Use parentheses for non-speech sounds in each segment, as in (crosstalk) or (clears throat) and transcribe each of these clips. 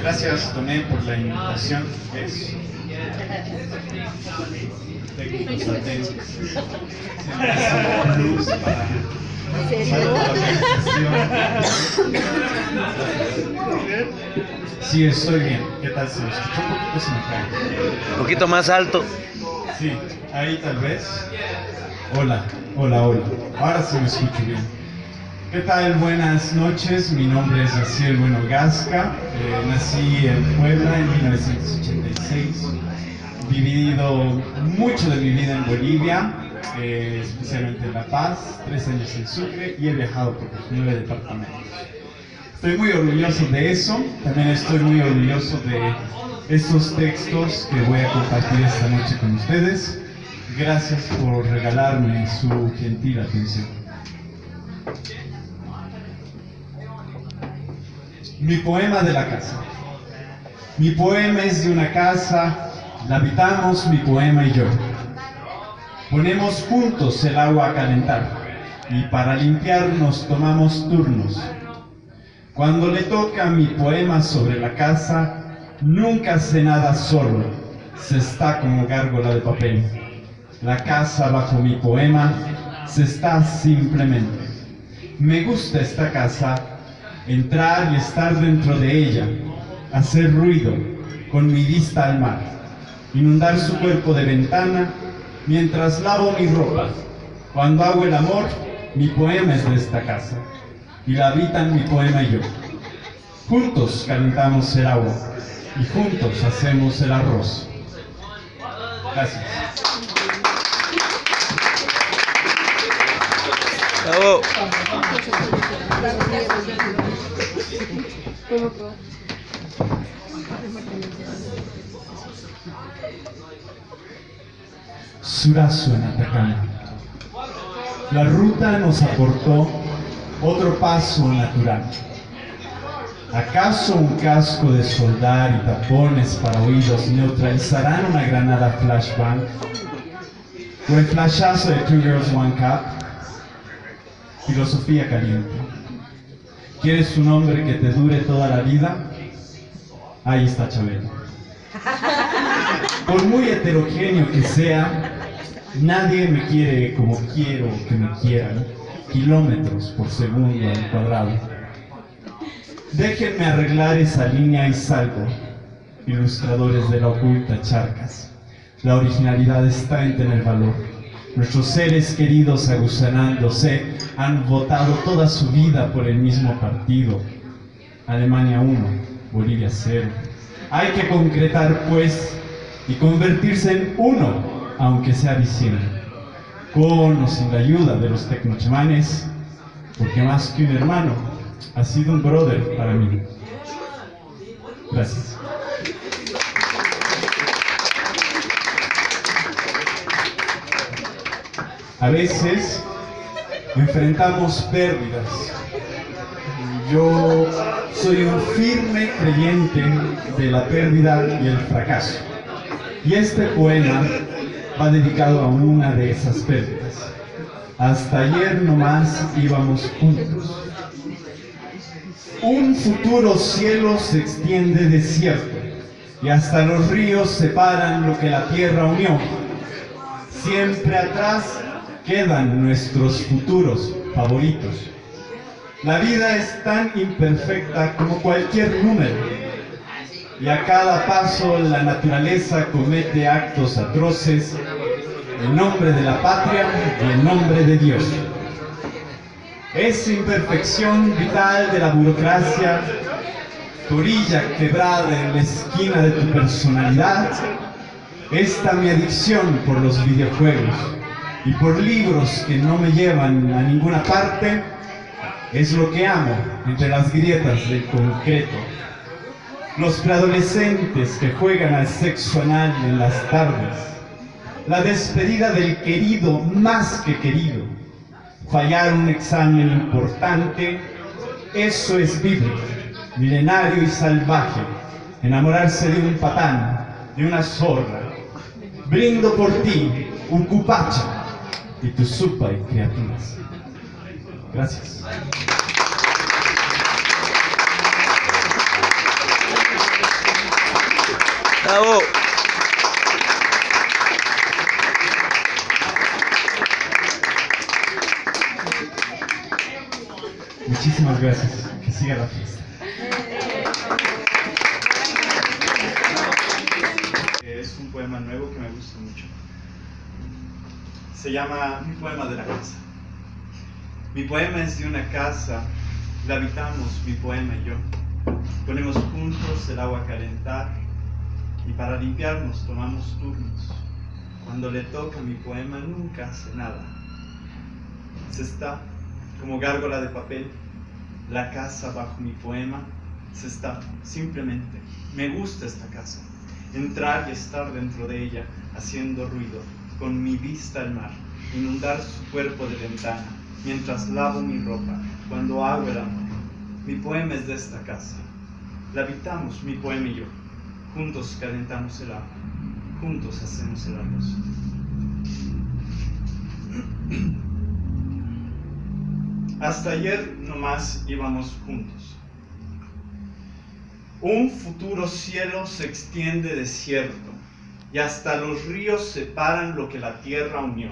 Gracias, Tomé, por la invitación. Es técnicos atentos. Plus para Sí, estoy bien. ¿Qué tal se me escucha? Un poquito se me cae. Un poquito más alto. Sí, ahí tal vez. Hola, hola, hola. Ahora sí me escucho bien. ¿Qué tal? Buenas noches. Mi nombre es Raciel Bueno Gasca. Eh, nací en Puebla en 1986. Vivido mucho de mi vida en Bolivia, eh, especialmente en La Paz, tres años en Sucre y he viajado por los nueve departamentos. Estoy muy orgulloso de eso, también estoy muy orgulloso de estos textos que voy a compartir esta noche con ustedes. Gracias por regalarme su gentil atención. Mi poema de la casa. Mi poema es de una casa, la habitamos mi poema y yo. Ponemos juntos el agua a calentar y para limpiarnos tomamos turnos. Cuando le toca mi poema sobre la casa, nunca hace nada solo, se está como gárgola de papel. La casa bajo mi poema se está simplemente. Me gusta esta casa, entrar y estar dentro de ella, hacer ruido con mi vista al mar, inundar su cuerpo de ventana mientras lavo mi ropa. Cuando hago el amor, mi poema es de esta casa y la habitan mi poema y yo. Juntos calentamos el agua y juntos hacemos el arroz. Gracias. Surazo en Atacama. La ruta nos aportó otro paso natural. ¿Acaso un casco de soldar y tapones para oídos neutralizarán una granada flashbang? ¿O el flashazo de Two Girls One Cup? Filosofía caliente. ¿Quieres un hombre que te dure toda la vida? Ahí está Chabelo. Por muy heterogéneo que sea, nadie me quiere como quiero que me quieran, kilómetros por segundo al cuadrado. Déjenme arreglar esa línea y salgo, ilustradores de la oculta charcas. La originalidad está en tener valor. Nuestros seres queridos aguzanándose han votado toda su vida por el mismo partido. Alemania 1, Bolivia 0. Hay que concretar, pues, y convertirse en uno, aunque sea visible. Con o sin la ayuda de los tecnochemanes, porque más que un hermano, ha sido un brother para mí. Gracias. A veces enfrentamos pérdidas. Yo soy un firme creyente de la pérdida y el fracaso. Y este poema va dedicado a una de esas pérdidas. Hasta ayer nomás íbamos juntos. Un futuro cielo se extiende desierto y hasta los ríos separan lo que la tierra unió. Siempre atrás quedan nuestros futuros favoritos. La vida es tan imperfecta como cualquier número y a cada paso la naturaleza comete actos atroces en nombre de la patria y en nombre de Dios. Esa imperfección vital de la burocracia, orilla quebrada en la esquina de tu personalidad, esta mi adicción por los videojuegos y por libros que no me llevan a ninguna parte, es lo que amo entre las grietas del concreto. Los preadolescentes que juegan al sexo anal en las tardes, la despedida del querido más que querido, fallar un examen importante, eso es bíblico, milenario y salvaje, enamorarse de un patán, de una zorra. Brindo por ti, un cupacha y tu supa y creativas. Gracias. Bravo. Muchísimas gracias. Que siga la fiesta. Es un poema nuevo que me gusta mucho. Se llama Mi poema de la casa. Mi poema es de una casa, la habitamos mi poema y yo. Ponemos juntos el agua a calentar y para limpiarnos tomamos turnos. Cuando le toca mi poema nunca hace nada. Se está como gárgola de papel, la casa bajo mi poema se está simplemente. Me gusta esta casa. Entrar y estar dentro de ella, haciendo ruido, con mi vista al mar, inundar su cuerpo de ventana, mientras lavo mi ropa, cuando hago el amor. Mi poema es de esta casa. La habitamos, mi poema y yo. Juntos calentamos el agua. Juntos hacemos el arroz. (clears throat) Hasta ayer nomás íbamos juntos. Un futuro cielo se extiende desierto y hasta los ríos separan lo que la tierra unió.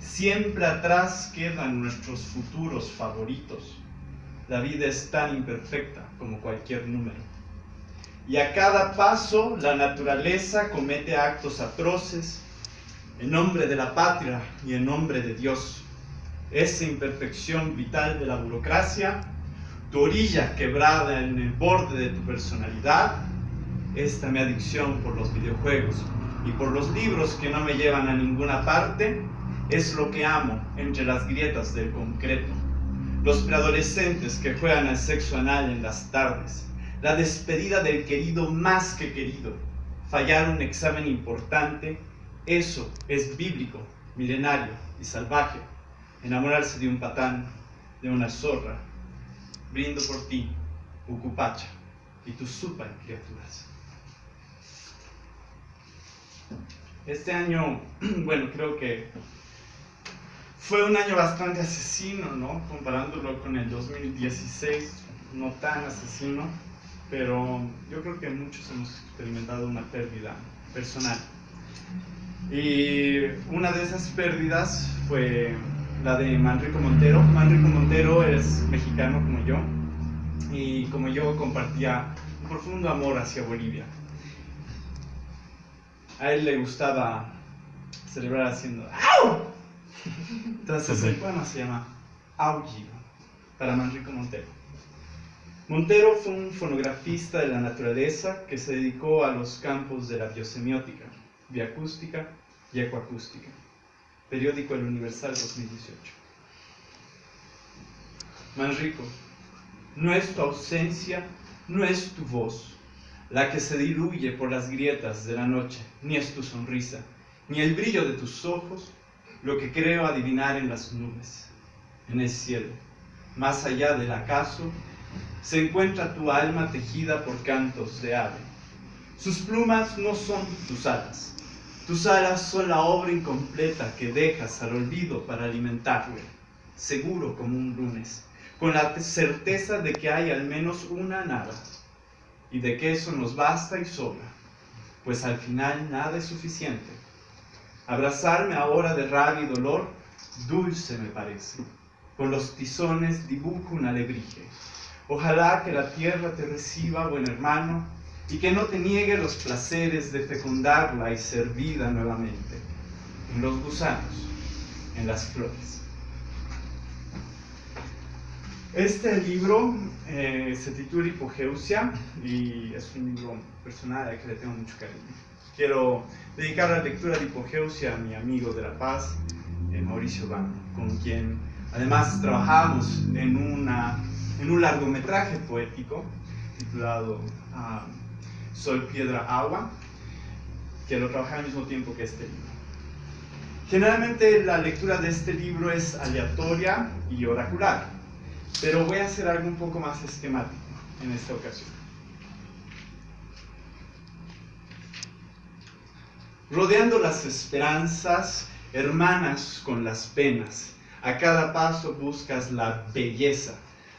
Siempre atrás quedan nuestros futuros favoritos. La vida es tan imperfecta como cualquier número. Y a cada paso la naturaleza comete actos atroces en nombre de la patria y en nombre de Dios. Esa imperfección vital de la burocracia, tu orilla quebrada en el borde de tu personalidad, esta mi adicción por los videojuegos y por los libros que no me llevan a ninguna parte, es lo que amo entre las grietas del concreto. Los preadolescentes que juegan al sexo anal en las tardes, la despedida del querido más que querido, fallar un examen importante, eso es bíblico, milenario y salvaje. Enamorarse de un patán, de una zorra. Brindo por ti, Ucupacha, y tus super criaturas. Este año, (clears throat) bueno, creo que fue un año bastante asesino, ¿no? Comparándolo con el 2016, no tan asesino, pero yo creo que muchos hemos experimentado una pérdida personal. Y una de esas pérdidas fue la de Manrico Montero. Manrico Montero es mexicano como yo y como yo compartía un profundo amor hacia Bolivia. A él le gustaba celebrar haciendo ¡Au! Entonces el poema se llama Aullido para Manrico Montero. Montero fue un fonografista de la naturaleza que se dedicó a los campos de la biosemiótica, bioacústica y ecoacústica. Periódico El Universal 2018. Manrico, no es tu ausencia, no es tu voz, la que se diluye por las grietas de la noche, ni es tu sonrisa, ni el brillo de tus ojos, lo que creo adivinar en las nubes, en el cielo, más allá del acaso, se encuentra tu alma tejida por cantos de ave. Sus plumas no son tus alas, tus alas son la obra incompleta que dejas al olvido para alimentarle, seguro como un lunes, con la certeza de que hay al menos una nada, y de que eso nos basta y sobra, pues al final nada es suficiente. Abrazarme ahora de rabia y dolor, dulce me parece. Con los tizones dibujo un alebrije. Ojalá que la tierra te reciba, buen hermano, y que no te niegue los placeres de fecundarla y ser vida nuevamente, en los gusanos, en las flores. Este libro eh, se titula Hipogeusia y es un libro personal al que le tengo mucho cariño. Quiero dedicar la lectura de Hipogeusia a mi amigo de La Paz, eh, Mauricio Bano, con quien además trabajamos en, una, en un largometraje poético titulado ah, Sol, Piedra, Agua, que lo trabajé al mismo tiempo que este libro. Generalmente la lectura de este libro es aleatoria y oracular pero voy a hacer algo un poco más esquemático en esta ocasión. Rodeando las esperanzas, hermanas con las penas, a cada paso buscas la belleza,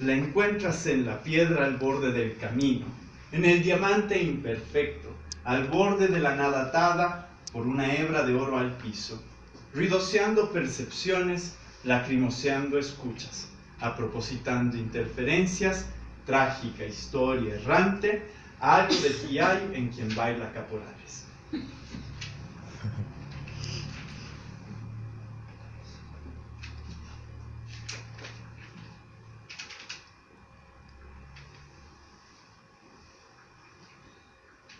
la encuentras en la piedra al borde del camino, en el diamante imperfecto, al borde de la nada atada por una hebra de oro al piso, ruidoseando percepciones, lacrimoseando escuchas, apropositando interferencias, trágica historia errante, algo de hay en quien baila caporales.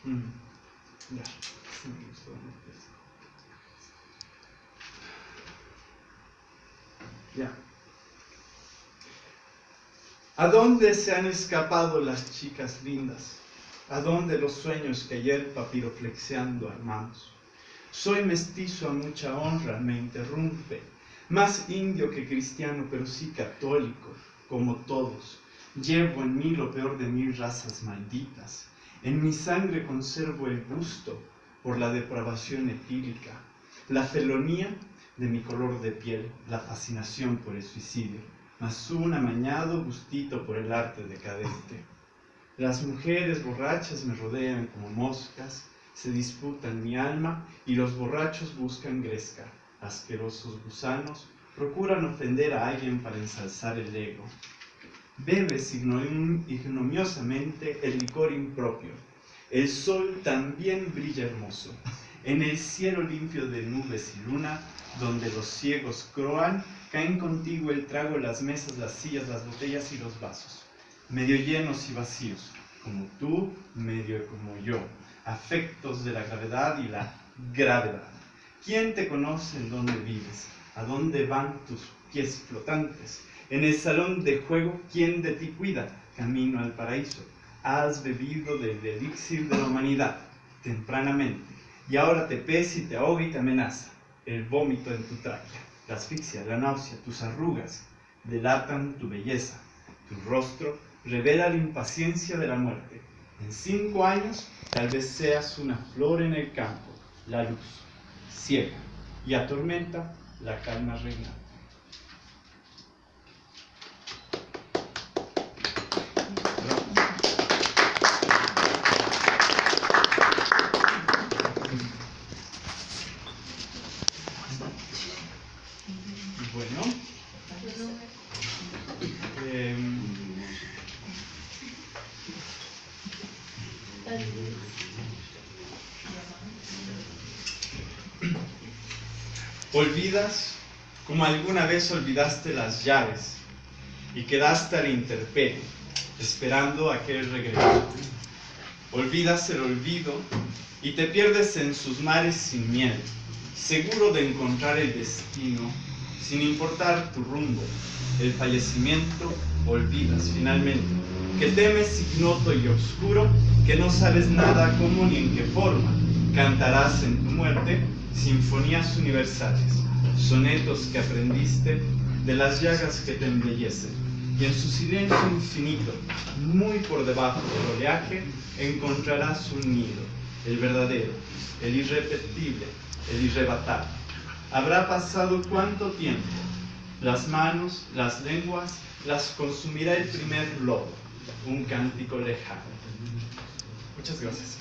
Mm, ya, sí me gustó mucho eso. Ya. ¿A dónde se han escapado las chicas lindas? ¿A dónde los sueños que ayer papiroflexeando armamos? Soy mestizo a mucha honra, me interrumpe, más indio que cristiano, pero sí católico, como todos. Llevo en mí lo peor de mil razas malditas. En mi sangre conservo el gusto por la depravación etílica, la felonía de mi color de piel, la fascinación por el suicidio, mas un amañado gustito por el arte decadente. Las mujeres borrachas me rodean como moscas, se disputan mi alma y los borrachos buscan gresca. Asquerosos gusanos procuran ofender a alguien para ensalzar el ego. Bebes ignom- ignominiosamente el licor impropio. El sol también brilla hermoso. En el cielo limpio de nubes y luna, donde los ciegos croan, caen contigo el trago, las mesas, las sillas, las botellas y los vasos, medio llenos y vacíos, como tú, medio como yo, afectos de la gravedad y la gravedad. ¿Quién te conoce en dónde vives? ¿A dónde van tus pies flotantes? En el salón de juego, ¿quién de ti cuida? Camino al paraíso. Has bebido del elixir de la humanidad tempranamente y ahora te pesa y te ahoga y te amenaza. El vómito en tu tráquea, la asfixia, la náusea, tus arrugas delatan tu belleza. Tu rostro revela la impaciencia de la muerte. En cinco años tal vez seas una flor en el campo, la luz ciega y atormenta la calma reinante. Bueno. em, olvidas como alguna vez olvidaste las llaves y quedaste a la intemperie, esperando aquel regreso. Olvidas el olvido y te pierdes en sus mares sin miedo, seguro de encontrar el destino, sin importar tu rumbo. El fallecimiento olvidas finalmente, que temes ignoto y oscuro, que no sabes nada cómo ni en qué forma. Cantarás en tu muerte sinfonías universales, sonetos que aprendiste de las llagas que te embellecen. Y en su silencio infinito, muy por debajo del oleaje, encontrarás un nido, el verdadero, el irrepetible, el irrebatable. Habrá pasado cuánto tiempo, las manos, las lenguas, las consumirá el primer lobo, un cántico lejano. Muchas gracias.